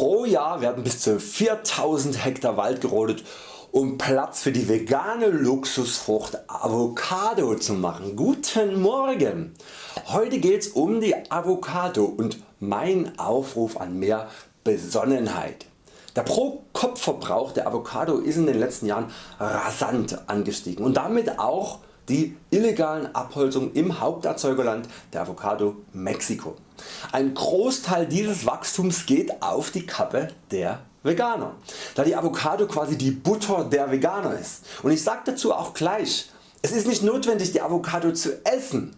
Pro Jahr werden bis zu 4000 Hektar Wald gerodet um Platz für die vegane Luxusfrucht Avocado zu machen. Guten Morgen! Heute geht's um die Avocado und mein Aufruf an mehr Besonnenheit. Der Pro-Kopf-Verbrauch der Avocado ist in den letzten Jahren rasant angestiegen und damit auch die illegalen Abholzungen im Haupterzeugerland der Avocado Mexiko. Ein Großteil dieses Wachstums geht auf die Kappe der Veganer, da die Avocado quasi die Butter der Veganer ist. Und ich sage dazu auch gleich, es ist nicht notwendig die Avocado zu essen.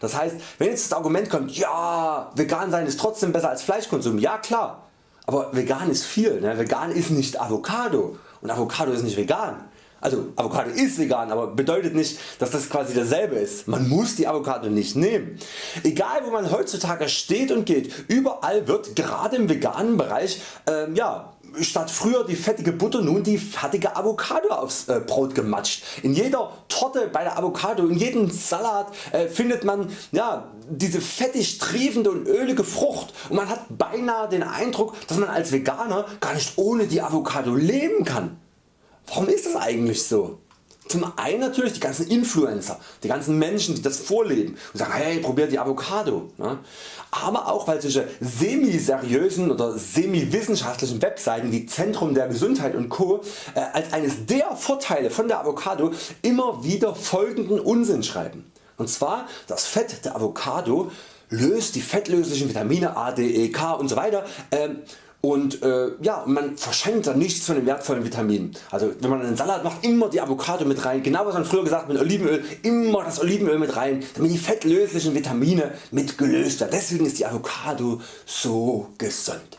Das heißt wenn jetzt das Argument kommt, ja vegan sein ist trotzdem besser als Fleischkonsum, ja klar, aber vegan ist viel, ne? vegan ist nicht Avocado und Avocado ist nicht vegan. Also Avocado ist vegan, aber bedeutet nicht dass das quasi dasselbe ist. Man muss die Avocado nicht nehmen. Egal wo man heutzutage steht und geht, überall wird gerade im veganen Bereich ähm, ja, statt früher die fettige Butter nun die fertige Avocado aufs äh, Brot gematscht. In jeder Torte bei der Avocado, in jedem Salat äh, findet man ja, diese fettig triefende und ölige Frucht und man hat beinahe den Eindruck dass man als Veganer gar nicht ohne die Avocado leben kann. Warum ist das eigentlich so? Zum einen natürlich die ganzen Influencer, die ganzen Menschen die das vorleben und sagen hey probiert die Avocado. Ne? Aber auch weil solche semi-seriösen oder semi-wissenschaftlichen Webseiten wie Zentrum der Gesundheit und Co. Äh, als eines der Vorteile von der Avocado immer wieder folgenden Unsinn schreiben. Und zwar das Fett der Avocado löst die fettlöslichen Vitamine A, D, E, K und so weiter ähm, und äh, ja, man verschenkt dann nichts von den wertvollen Vitaminen. Also wenn man einen Salat macht, immer die Avocado mit rein, genau was man früher gesagt mit Olivenöl, immer das Olivenöl mit rein, damit die fettlöslichen Vitamine mit gelöst werden. Deswegen ist die Avocado so gesund.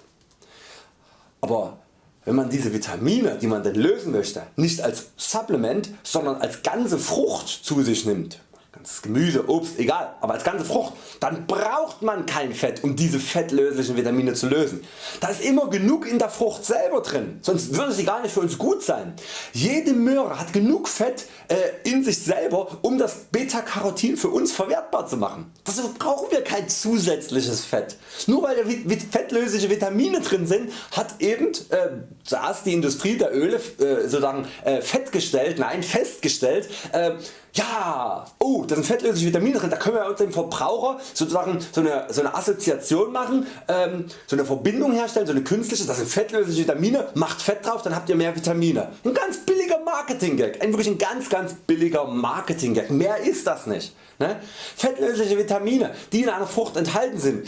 Aber wenn man diese Vitamine die man denn lösen möchte nicht als Supplement sondern als ganze Frucht zu sich nimmt, ganzes Gemüse, Obst, egal, aber als ganze Frucht, dann braucht man kein Fett um diese fettlöslichen Vitamine zu lösen. Da ist immer genug in der Frucht selber drin, sonst würde sie gar nicht für uns gut sein. Jede Möhre hat genug Fett äh, in sich selber um das Beta-Carotin für uns verwertbar zu machen. Dazu brauchen wir kein zusätzliches Fett. Nur weil da fettlösliche Vitamine drin sind hat eben äh, zuerst die Industrie der Öle äh, sozusagen äh, festgestellt, nein festgestellt, äh, ja, oh, da sind fettlösliche Vitamine drin, da können wir uns dem Verbraucher sozusagen so eine, so eine Assoziation machen, ähm, so eine Verbindung herstellen, so eine künstliche, das sind fettlösliche Vitamine, macht Fett drauf, dann habt ihr mehr Vitamine. Ein ganz billiger Marketing Gag, ein wirklich ein ganz ganz billiger Marketing Gag, mehr ist das nicht. Ne? Fettlösliche Vitamine die in einer Frucht enthalten sind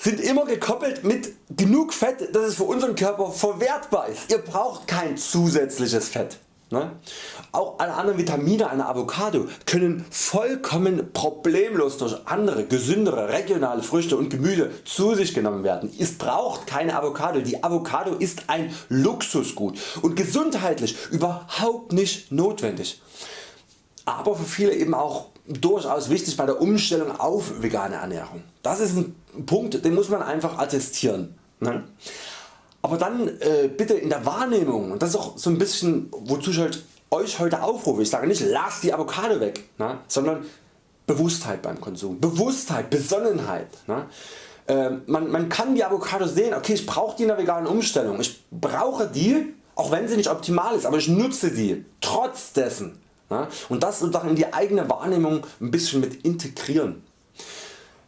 sind immer gekoppelt mit genug Fett dass es für unseren Körper verwertbar ist. Ihr braucht kein zusätzliches Fett. Ne? Auch alle anderen Vitamine einer Avocado können vollkommen problemlos durch andere gesündere regionale Früchte und Gemüse zu sich genommen werden. Es braucht keine Avocado, die Avocado ist ein Luxusgut und gesundheitlich überhaupt nicht notwendig. Aber für viele eben auch durchaus wichtig bei der Umstellung auf vegane Ernährung. Das ist ein Punkt den muss man einfach attestieren. Ne? Aber dann äh, bitte in der Wahrnehmung und das ist auch so ein bisschen wozu ich halt Euch heute aufrufe. Ich sage nicht lasst die Avocado weg, ne, sondern Bewusstheit beim Konsum, Bewusstheit, Besonnenheit. Ne. Äh, man, man kann die Avocado sehen, okay ich brauche die in der veganen Umstellung, ich brauche die auch wenn sie nicht optimal ist, aber ich nutze sie trotz dessen. Und das sozusagen in die eigene Wahrnehmung ein bisschen mit integrieren.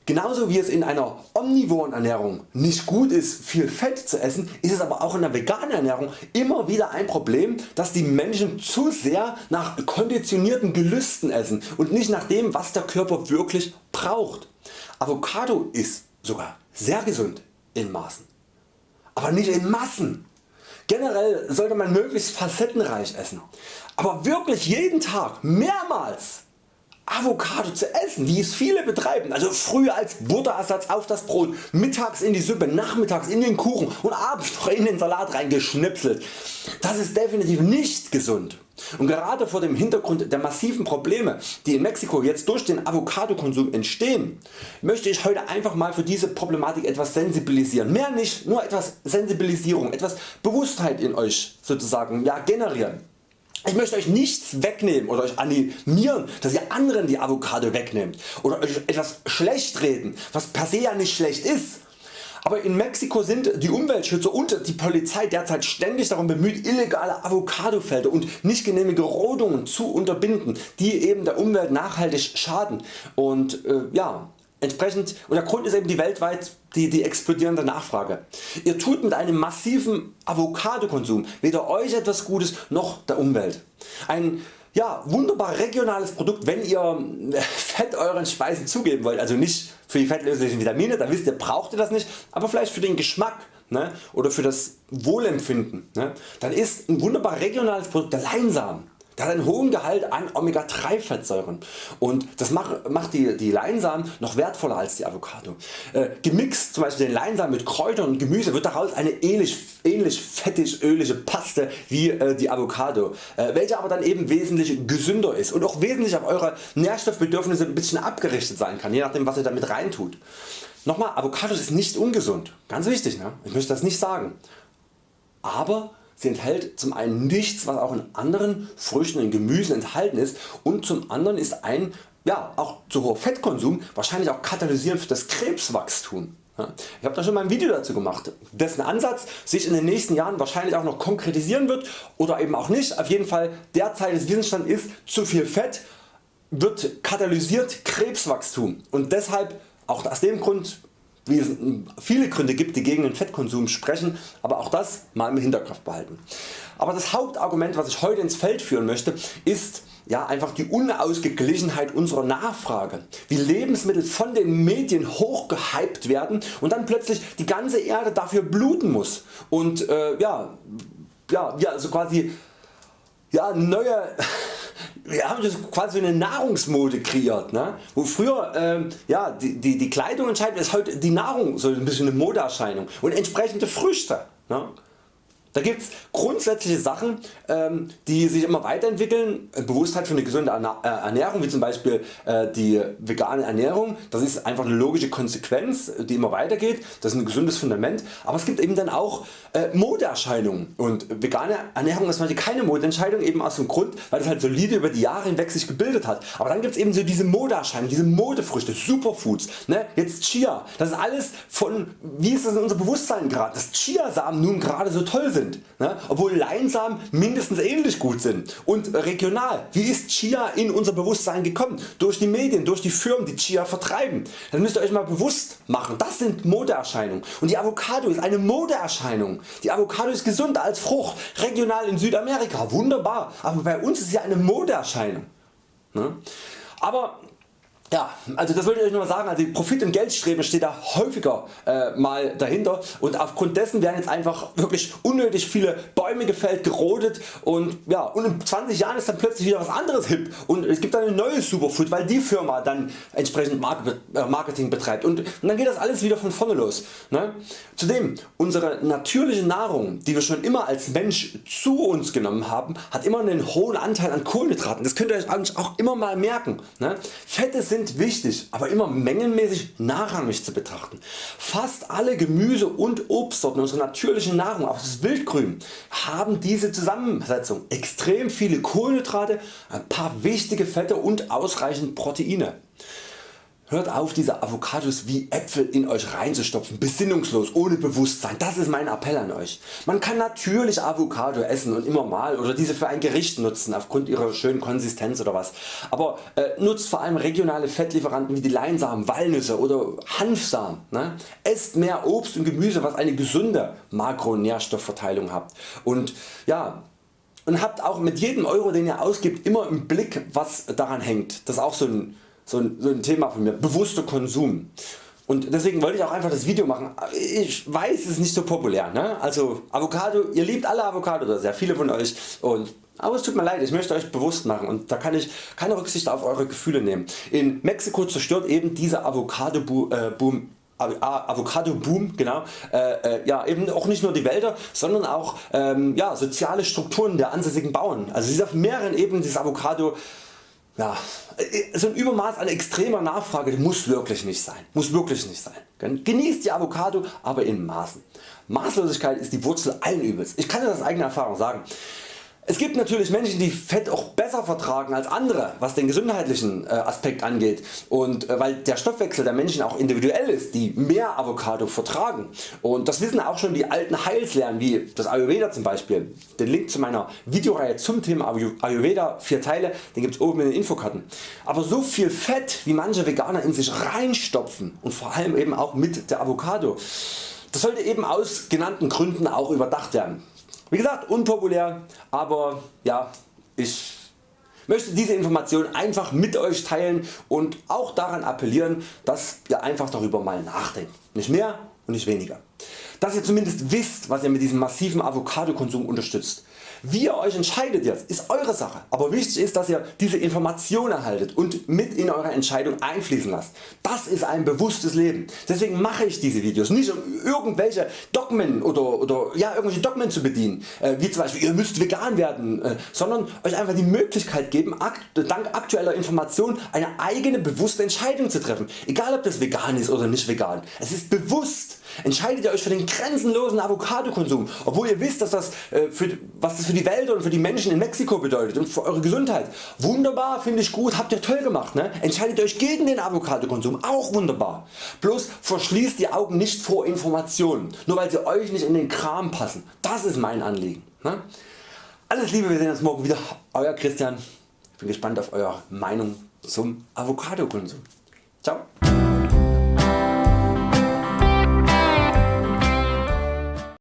Genauso wie es in einer omnivoren Ernährung nicht gut ist viel Fett zu essen, ist es aber auch in der veganen Ernährung immer wieder ein Problem dass die Menschen zu sehr nach konditionierten Gelüsten essen und nicht nach dem was der Körper wirklich braucht. Avocado ist sogar sehr gesund in Maßen, aber nicht in Massen. Generell sollte man möglichst facettenreich essen, aber wirklich jeden Tag mehrmals Avocado zu essen, wie es viele betreiben, also früher als Butterersatz auf das Brot, mittags in die Suppe, nachmittags in den Kuchen und abends noch in den Salat reingeschnipselt. Das ist definitiv nicht gesund. Und gerade vor dem Hintergrund der massiven Probleme die in Mexiko jetzt durch den Avocado-Konsum entstehen, möchte ich heute einfach mal für diese Problematik etwas sensibilisieren. Mehr nicht, nur etwas Sensibilisierung, etwas Bewusstheit in Euch sozusagen ja, generieren. Ich möchte Euch nichts wegnehmen oder Euch animieren dass ihr anderen die Avocado wegnehmt oder Euch etwas schlecht reden was per se ja nicht schlecht ist. Aber in Mexiko sind die Umweltschützer und die Polizei derzeit ständig darum bemüht illegale Avocadofelder und nicht genehmige Rodungen zu unterbinden, die eben der Umwelt nachhaltig schaden. Und äh, ja, entsprechend und der Grund ist eben die weltweit die, die explodierende Nachfrage. Ihr tut mit einem massiven Avocado-Konsum weder Euch etwas Gutes noch der Umwelt. Ein ja, wunderbar regionales Produkt wenn ihr Fett euren Speisen zugeben wollt, also nicht für die fettlöslichen Vitamine, da wisst ihr braucht ihr das nicht, aber vielleicht für den Geschmack ne, oder für das Wohlempfinden, ne, dann ist ein wunderbar regionales Produkt der Leinsamen. Der hat einen hohen Gehalt an Omega 3 Fettsäuren und das macht, die, die Leinsamen noch wertvoller als die Avocado. Äh, gemixt zum Beispiel den Leinsamen mit Kräutern und Gemüse wird daraus eine ähnlich, ähnlich fettig ölige Paste wie äh, die Avocado, äh, welche aber dann eben wesentlich gesünder ist und auch wesentlich auf eure Nährstoffbedürfnisse ein bisschen abgerichtet sein kann, je nachdem was ihr damit reintut. Nochmal, Avocados ist nicht ungesund, ganz wichtig, ne? ich möchte das nicht sagen, aber Sie enthält zum einen nichts was auch in anderen Früchten und Gemüsen enthalten ist und zum anderen ist ein ja, auch zu hoher Fettkonsum wahrscheinlich auch katalysierend für das Krebswachstum. Ich habe da schon mal ein Video dazu gemacht, dessen Ansatz sich in den nächsten Jahren wahrscheinlich auch noch konkretisieren wird oder eben auch nicht. Auf jeden Fall derzeit des Wissensstand ist zu viel Fett wird katalysiert Krebswachstum und deshalb auch aus dem Grund wie es viele Gründe gibt die gegen den Fettkonsum sprechen, aber auch das mal im Hinterkopf behalten. Aber das Hauptargument was ich heute ins Feld führen möchte ist ja, einfach die Unausgeglichenheit unserer Nachfrage, wie Lebensmittel von den Medien hochgehypt werden und dann plötzlich die ganze Erde dafür bluten muss und äh, ja, ja, ja, also quasi ja, neue wir haben das quasi eine Nahrungsmode kreiert, ne? wo früher ähm, ja, die, die, die Kleidung entscheidend ist, heute die Nahrung so ein bisschen eine Modeerscheinung und entsprechende Früchte. Ne? Da gibt es grundsätzliche Sachen ähm, die sich immer weiterentwickeln, äh, Bewusstheit für eine gesunde äh, Ernährung wie zum Beispiel äh, die vegane Ernährung, das ist einfach eine logische Konsequenz die immer weitergeht, das ist ein gesundes Fundament, aber es gibt eben dann auch Modeerscheinungen. Und vegane Ernährung ist natürlich keine Modeentscheidung eben aus dem Grund weil das halt solide über die Jahre hinweg sich gebildet hat, aber dann gibt es eben so diese Modeerscheinungen, diese Modefrüchte, Superfoods, ne? jetzt Chia, das ist alles von wie ist das in unser Bewusstsein gerade, dass Chiasamen nun gerade so toll sind, ne? obwohl Leinsamen mindestens ähnlich gut sind. Und regional, wie ist Chia in unser Bewusstsein gekommen? Durch die Medien, durch die Firmen die Chia vertreiben. Das müsst ihr Euch mal bewusst machen, das sind Modeerscheinungen und die Avocado ist eine Modeerscheinung. Die Avocado ist gesund als Frucht, regional in Südamerika, wunderbar, aber bei uns ist sie eine Modeerscheinung. Ne? Aber ja, also das wollte ich Euch nur sagen, also Profit und Geldstreben steht da häufiger äh, mal dahinter und aufgrund dessen werden jetzt einfach wirklich unnötig viele Bäume gefällt, gerodet und ja und in 20 Jahren ist dann plötzlich wieder was anderes hip und es gibt dann ein neues Superfood, weil die Firma dann entsprechend äh, Marketing betreibt und, und dann geht das alles wieder von vorne los. Ne? Zudem unsere natürliche Nahrung die wir schon immer als Mensch zu uns genommen haben hat immer einen hohen Anteil an Kohlenhydraten, das könnt ihr Euch auch immer mal merken. Ne? Fette sind sind wichtig, aber immer mengenmäßig nachrangig zu betrachten. Fast alle Gemüse und Obstsorten unserer natürlichen Nahrung, auch das Wildgrün, haben diese Zusammensetzung. Extrem viele Kohlenhydrate, ein paar wichtige Fette und ausreichend Proteine. Hört auf diese Avocados wie Äpfel in Euch reinzustopfen, besinnungslos, ohne Bewusstsein, das ist mein Appell an Euch. Man kann natürlich Avocado essen und immer mal oder diese für ein Gericht nutzen aufgrund ihrer schönen Konsistenz oder was, aber äh, nutzt vor allem regionale Fettlieferanten wie die Leinsamen, Walnüsse oder Hanfsamen. Ne? Esst mehr Obst und Gemüse was eine gesunde Makronährstoffverteilung habt und ja, und habt auch mit jedem Euro den ihr ausgibt immer im Blick was daran hängt. Das ist auch so ein so ein, so ein Thema von mir, bewusster Konsum. Und deswegen wollte ich auch einfach das Video machen. Ich weiß es ist nicht so populär. Ne? Also Avocado, ihr liebt alle Avocado oder sehr viele von Euch. Und, aber es tut mir leid, ich möchte Euch bewusst machen und da kann ich keine Rücksicht auf Eure Gefühle nehmen. In Mexiko zerstört eben dieser Avocado Boom Avocado Boom genau, äh, äh, ja, eben auch nicht nur die Wälder, sondern auch ähm, ja, soziale Strukturen der ansässigen Bauern. Also es ist auf mehreren Ebenen dieses Avocado ja, so ein Übermaß an extremer Nachfrage muss wirklich nicht sein. Muss wirklich nicht sein. Genießt die Avocado, aber in Maßen. Maßlosigkeit ist die Wurzel allen Übels. Ich kann das aus eigener Erfahrung sagen. Es gibt natürlich Menschen die Fett auch besser vertragen als andere was den gesundheitlichen äh, Aspekt angeht und äh, weil der Stoffwechsel der Menschen auch individuell ist die mehr Avocado vertragen und das wissen auch schon die alten Heilslehren wie das Ayurveda zum Beispiel. Den Link zu meiner Videoreihe zum Thema Ayurveda 4 Teile den gibt's oben in den Infokarten. Aber so viel Fett wie manche Veganer in sich reinstopfen und vor allem eben auch mit der Avocado das sollte eben aus genannten Gründen auch überdacht werden. Wie gesagt unpopulär, aber ja, ich möchte diese Information einfach mit Euch teilen und auch daran appellieren, dass ihr einfach darüber mal nachdenkt. Nicht mehr und nicht weniger. Dass ihr zumindest wisst was ihr mit diesem massiven Avocado Konsum unterstützt. Wie ihr Euch entscheidet jetzt ist Eure Sache, aber wichtig ist dass ihr diese Information erhaltet und mit in Eure Entscheidung einfließen lasst. Das ist ein bewusstes Leben. Deswegen mache ich diese Videos nicht um irgendwelche Dogmen oder, oder ja, irgendwelche Dogmen zu bedienen, äh, wie zum Beispiel ihr müsst vegan werden, äh, sondern Euch einfach die Möglichkeit geben dank aktueller Informationen eine eigene bewusste Entscheidung zu treffen, egal ob das vegan ist oder nicht vegan. Es ist bewusst. Entscheidet ihr Euch für den grenzenlosen Avocado-Konsum, obwohl ihr wisst dass das, äh, für, was das für die Welt und für die Menschen in Mexiko bedeutet und für Eure Gesundheit. Wunderbar, finde ich gut, habt ihr toll gemacht. Ne? Entscheidet Euch gegen den Avocado-Konsum, auch wunderbar. Bloß verschließt die Augen nicht vor Informationen, nur weil sie Euch nicht in den Kram passen. Das ist mein Anliegen. Ne? Alles Liebe, wir sehen uns morgen wieder. Euer Christian. Ich bin gespannt auf Eure Meinung zum Avocado-Konsum. Ciao.